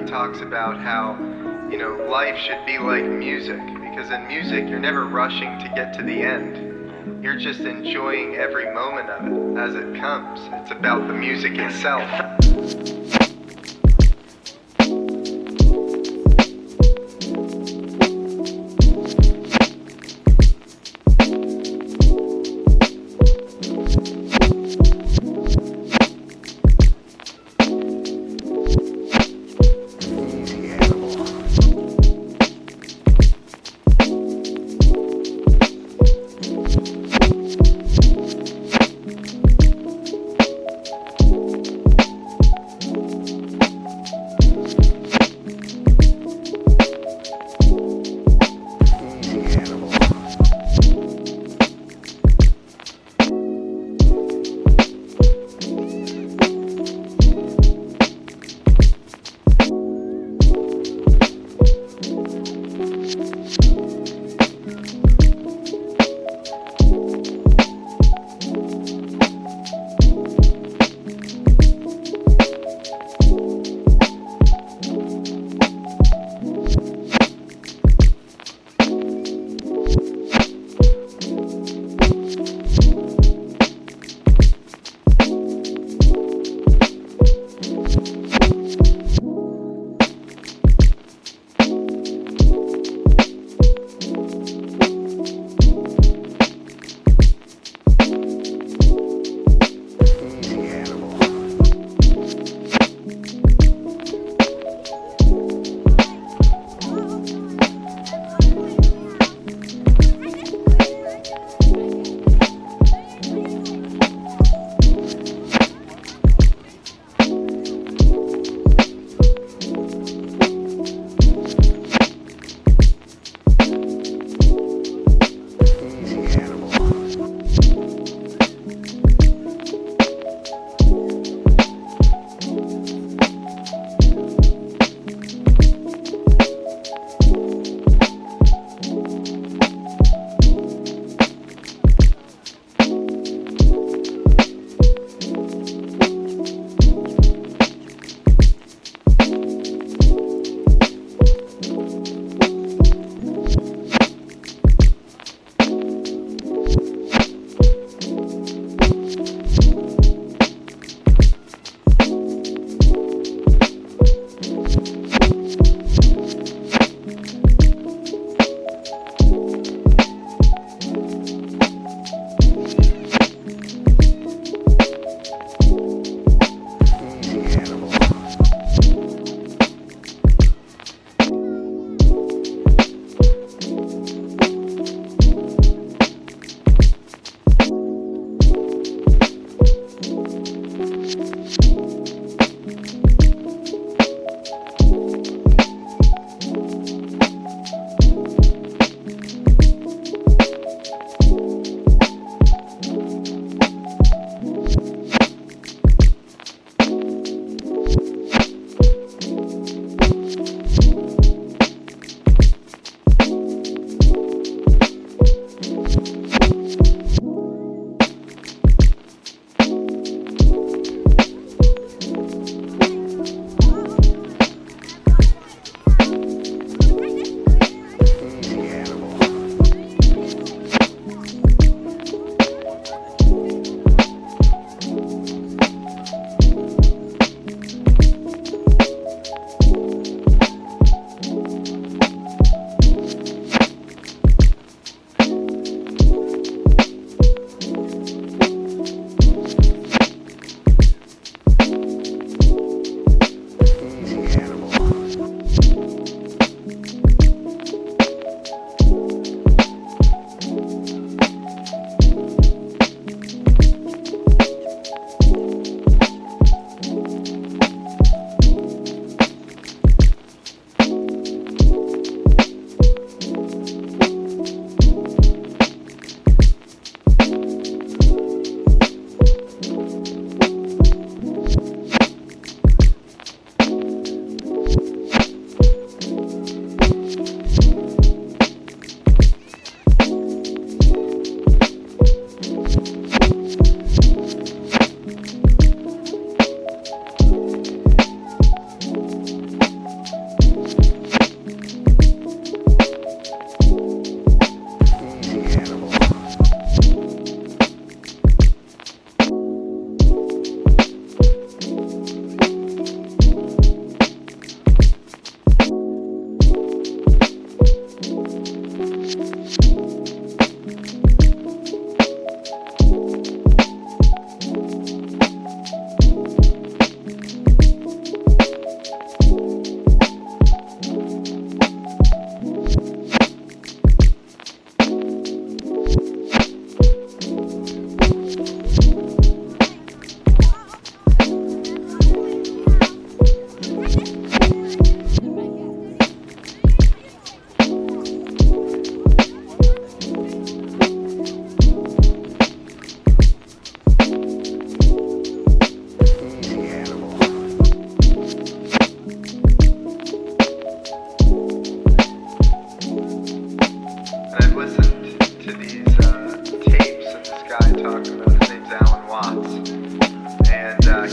He talks about how you know life should be like music because in music you're never rushing to get to the end. You're just enjoying every moment of it as it comes. It's about the music itself.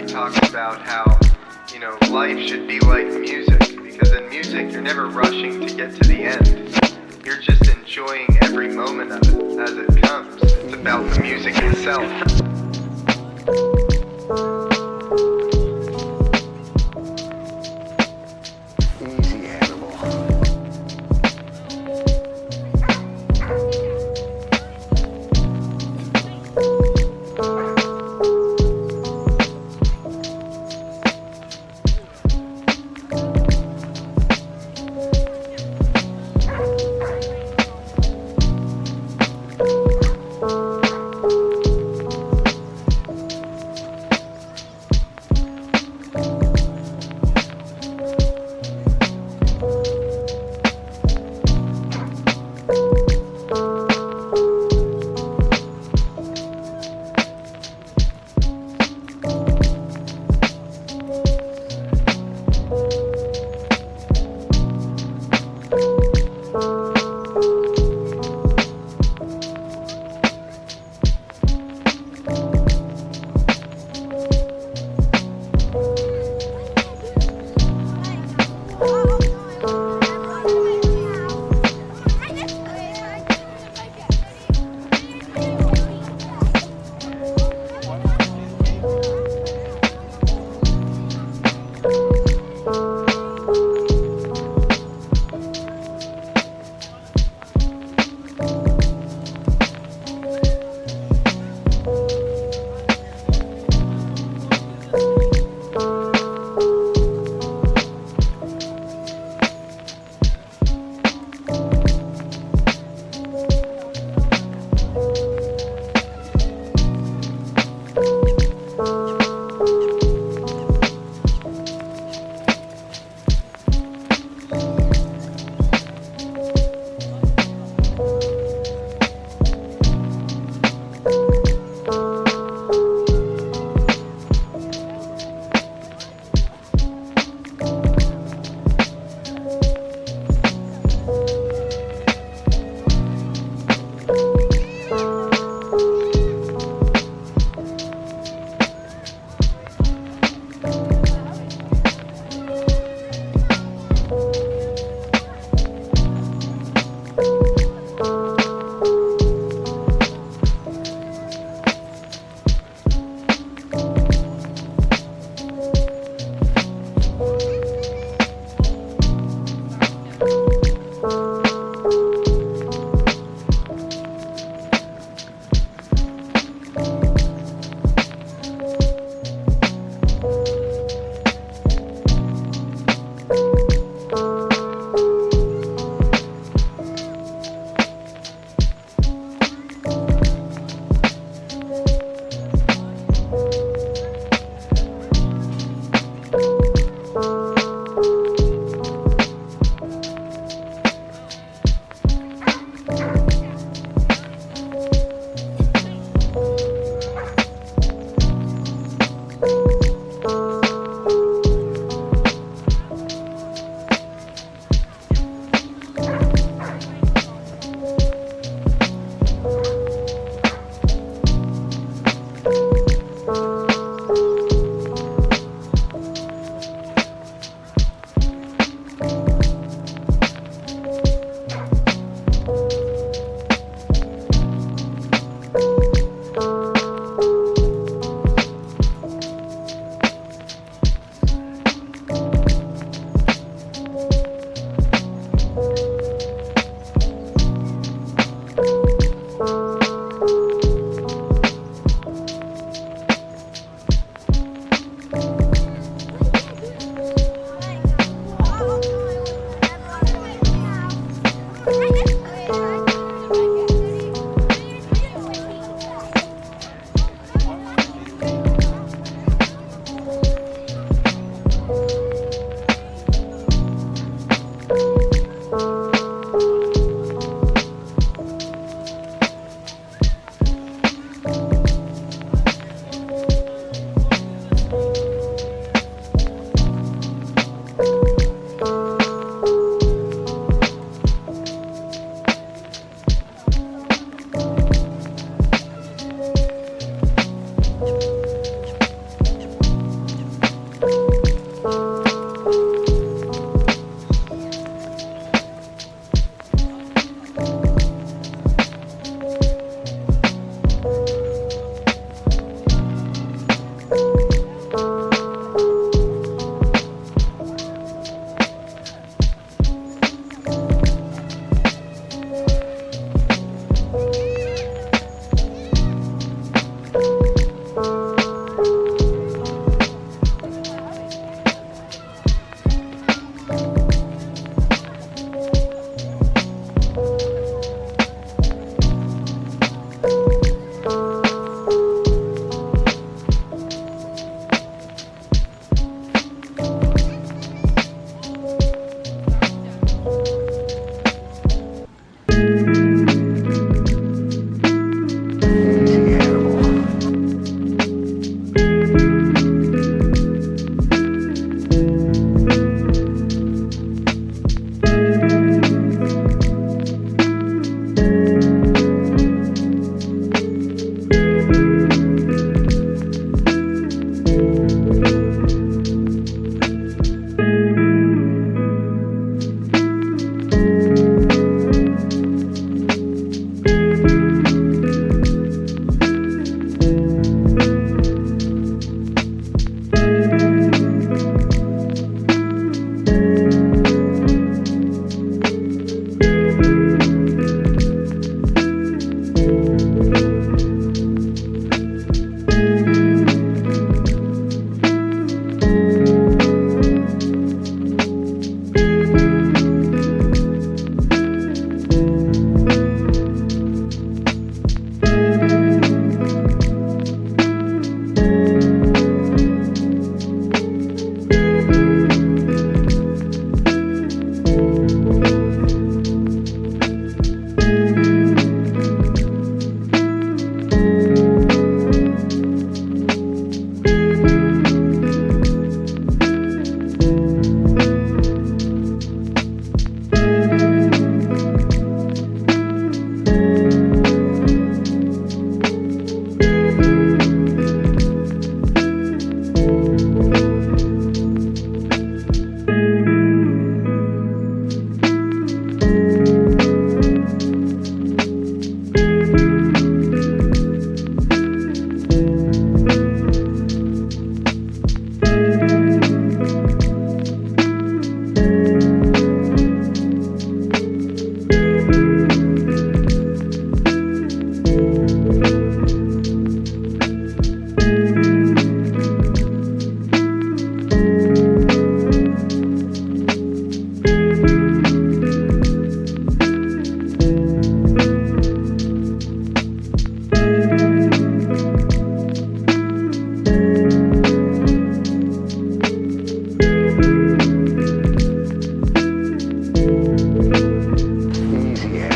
Talks about how, you know, life should be like music. Because in music, you're never rushing to get to the end. You're just enjoying every moment of it as it comes. It's about the music itself.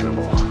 anymore.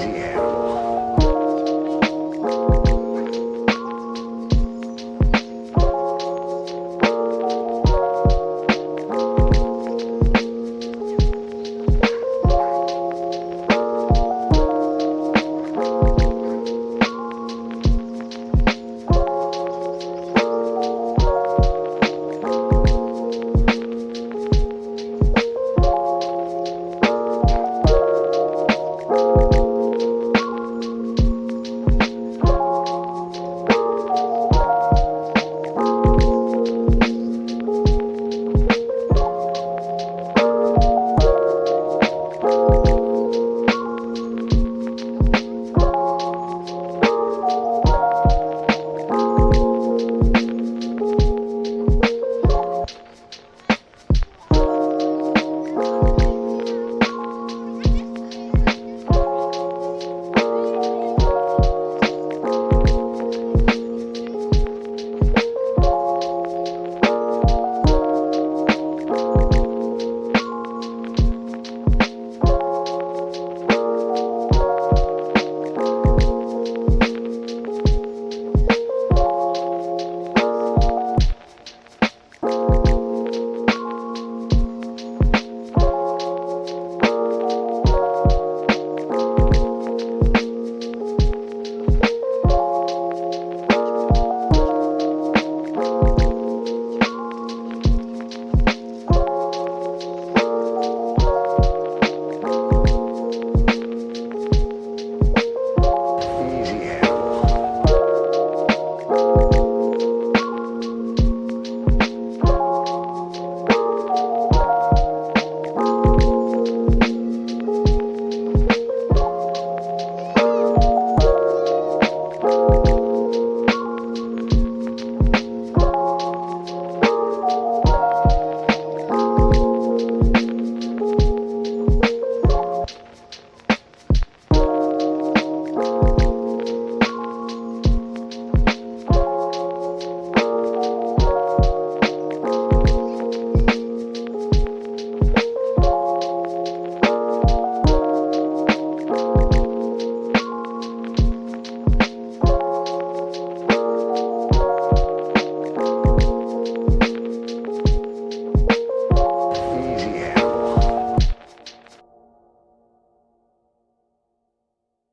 Animal.